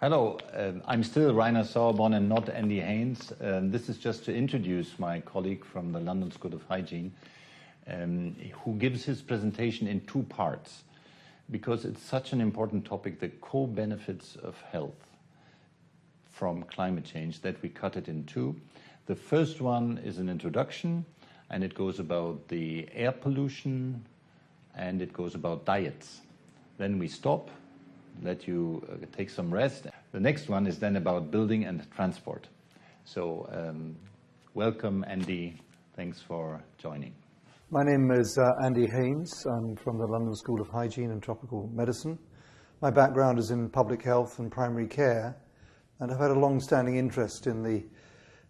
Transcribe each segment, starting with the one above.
Hello, um, I'm still Rainer Sauerborn and not Andy Haines. Um, this is just to introduce my colleague from the London School of Hygiene, um, who gives his presentation in two parts because it's such an important topic, the co-benefits of health from climate change, that we cut it in two. The first one is an introduction, and it goes about the air pollution, and it goes about diets. Then we stop, let you uh, take some rest. The next one is then about building and transport. So um, welcome, Andy. Thanks for joining. My name is uh, Andy Haines. I'm from the London School of Hygiene and Tropical Medicine. My background is in public health and primary care, and I've had a long-standing interest in the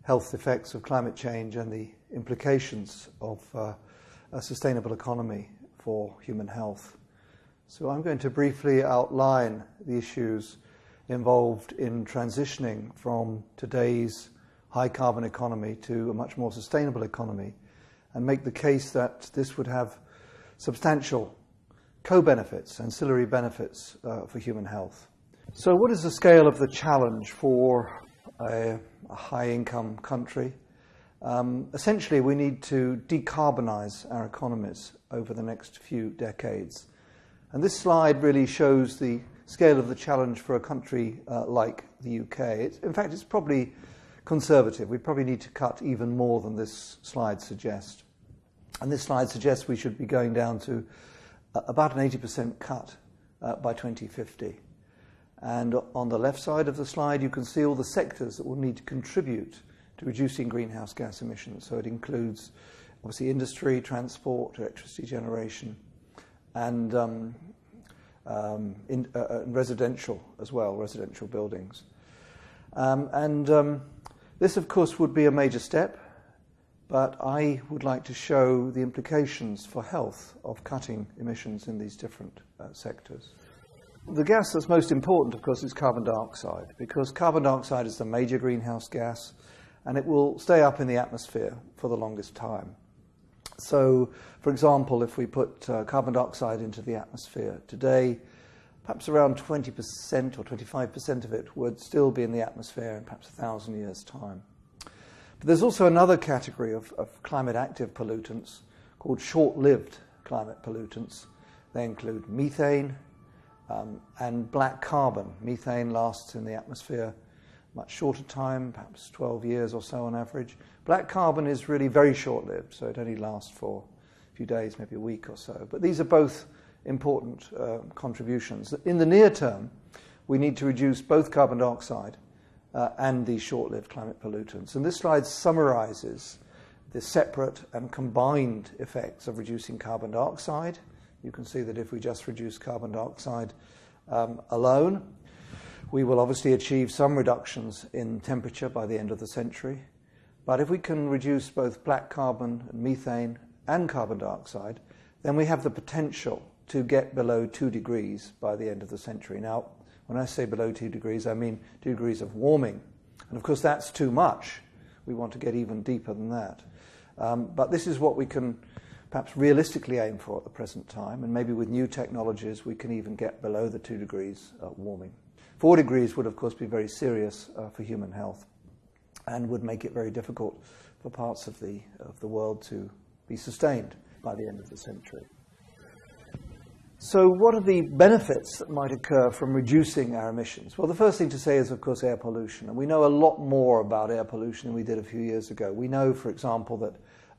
health effects of climate change and the implications of uh, a sustainable economy for human health. So I'm going to briefly outline the issues involved in transitioning from today's high carbon economy to a much more sustainable economy and make the case that this would have substantial co-benefits, ancillary benefits uh, for human health. So what is the scale of the challenge for a, a high-income country? Um, essentially, we need to decarbonize our economies over the next few decades. And this slide really shows the scale of the challenge for a country uh, like the UK. It's, in fact, it's probably conservative. We probably need to cut even more than this slide suggests. And this slide suggests we should be going down to uh, about an 80% cut uh, by 2050. And on the left side of the slide, you can see all the sectors that will need to contribute to reducing greenhouse gas emissions. So it includes obviously industry, transport, electricity generation, and, um, um, in, uh, uh residential as well, residential buildings. Um, and um, this, of course, would be a major step but I would like to show the implications for health of cutting emissions in these different uh, sectors. The gas that's most important, of course, is carbon dioxide, because carbon dioxide is the major greenhouse gas, and it will stay up in the atmosphere for the longest time. So, for example, if we put uh, carbon dioxide into the atmosphere today, perhaps around 20% or 25% of it would still be in the atmosphere in perhaps a thousand years' time. But there's also another category of, of climate active pollutants called short-lived climate pollutants. They include methane um, and black carbon. Methane lasts in the atmosphere much shorter time, perhaps 12 years or so on average. Black carbon is really very short-lived, so it only lasts for a few days, maybe a week or so. But these are both important uh, contributions. In the near term, we need to reduce both carbon dioxide uh, and these short-lived climate pollutants. And this slide summarizes the separate and combined effects of reducing carbon dioxide. You can see that if we just reduce carbon dioxide um, alone, we will obviously achieve some reductions in temperature by the end of the century. But if we can reduce both black carbon and methane and carbon dioxide, then we have the potential to get below two degrees by the end of the century. Now, when I say below 2 degrees, I mean 2 degrees of warming. And of course, that's too much. We want to get even deeper than that. Um, but this is what we can perhaps realistically aim for at the present time. And maybe with new technologies, we can even get below the 2 degrees warming. 4 degrees would, of course, be very serious uh, for human health and would make it very difficult for parts of the, of the world to be sustained by the end of the century. So what are the benefits that might occur from reducing our emissions? Well, the first thing to say is, of course, air pollution. And we know a lot more about air pollution than we did a few years ago. We know, for example, that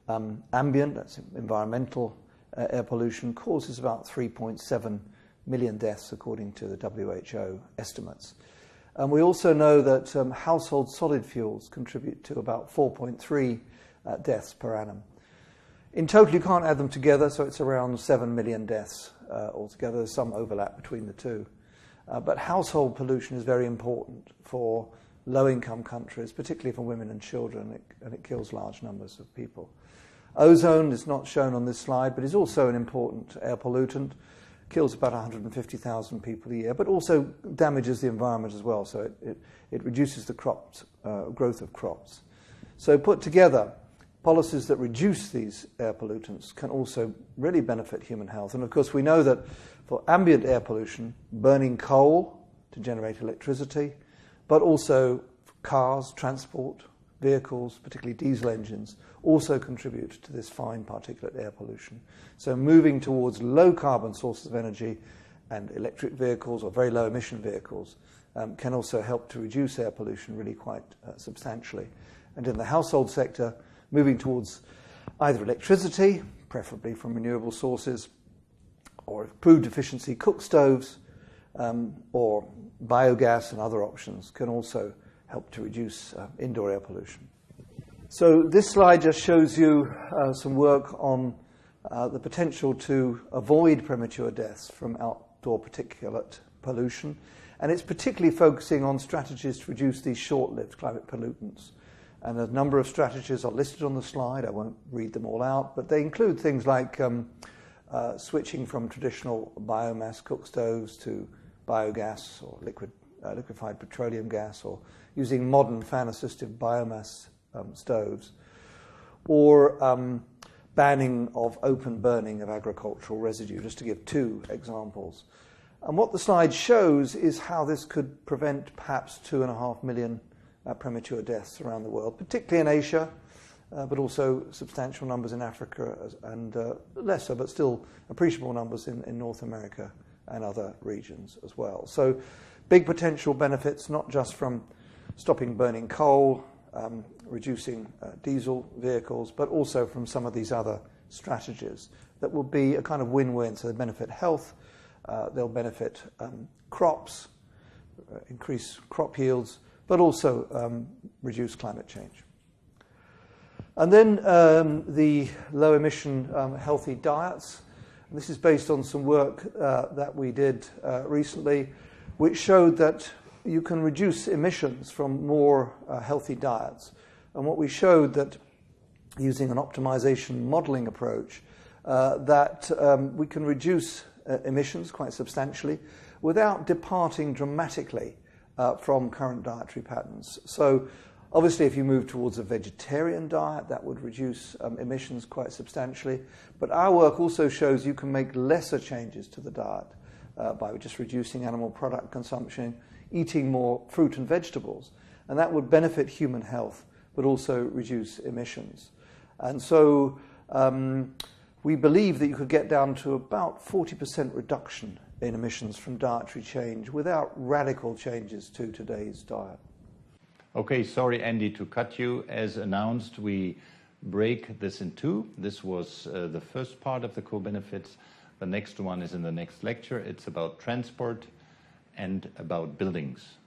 um, ambient, that's environmental uh, air pollution, causes about 3.7 million deaths, according to the WHO estimates. And we also know that um, household solid fuels contribute to about 4.3 uh, deaths per annum. In total, you can't add them together, so it's around 7 million deaths uh, altogether. There's some overlap between the two. Uh, but household pollution is very important for low-income countries, particularly for women and children, and it kills large numbers of people. Ozone is not shown on this slide, but is also an important air pollutant. Kills about 150,000 people a year, but also damages the environment as well, so it, it, it reduces the crops, uh, growth of crops. So put together, policies that reduce these air pollutants can also really benefit human health. And of course, we know that for ambient air pollution, burning coal to generate electricity, but also cars, transport, vehicles, particularly diesel engines, also contribute to this fine particulate air pollution. So moving towards low carbon sources of energy and electric vehicles or very low emission vehicles um, can also help to reduce air pollution really quite uh, substantially. And in the household sector, moving towards either electricity, preferably from renewable sources, or improved efficiency cook stoves, um, or biogas and other options can also help to reduce uh, indoor air pollution. So this slide just shows you uh, some work on uh, the potential to avoid premature deaths from outdoor particulate pollution. And it's particularly focusing on strategies to reduce these short-lived climate pollutants. And a number of strategies are listed on the slide. I won't read them all out, but they include things like um, uh, switching from traditional biomass cook stoves to biogas or liquid, uh, liquefied petroleum gas or using modern fan-assisted biomass um, stoves or um, banning of open burning of agricultural residue, just to give two examples. And what the slide shows is how this could prevent perhaps two and a half million uh, premature deaths around the world, particularly in Asia, uh, but also substantial numbers in Africa and uh, lesser, but still appreciable numbers in, in North America and other regions as well. So big potential benefits, not just from stopping burning coal, um, reducing uh, diesel vehicles, but also from some of these other strategies that will be a kind of win-win. So they benefit health, uh, they'll benefit um, crops, uh, increase crop yields, but also um, reduce climate change. And then um, the low emission um, healthy diets. This is based on some work uh, that we did uh, recently, which showed that you can reduce emissions from more uh, healthy diets. And what we showed that using an optimization modeling approach, uh, that um, we can reduce uh, emissions quite substantially without departing dramatically uh, from current dietary patterns. So obviously if you move towards a vegetarian diet, that would reduce um, emissions quite substantially. But our work also shows you can make lesser changes to the diet uh, by just reducing animal product consumption, eating more fruit and vegetables. And that would benefit human health, but also reduce emissions. And so um, we believe that you could get down to about 40% reduction in emissions from dietary change without radical changes to today's diet. Okay, sorry, Andy, to cut you. As announced, we break this in two. This was uh, the first part of the co-benefits. The next one is in the next lecture. It's about transport and about buildings.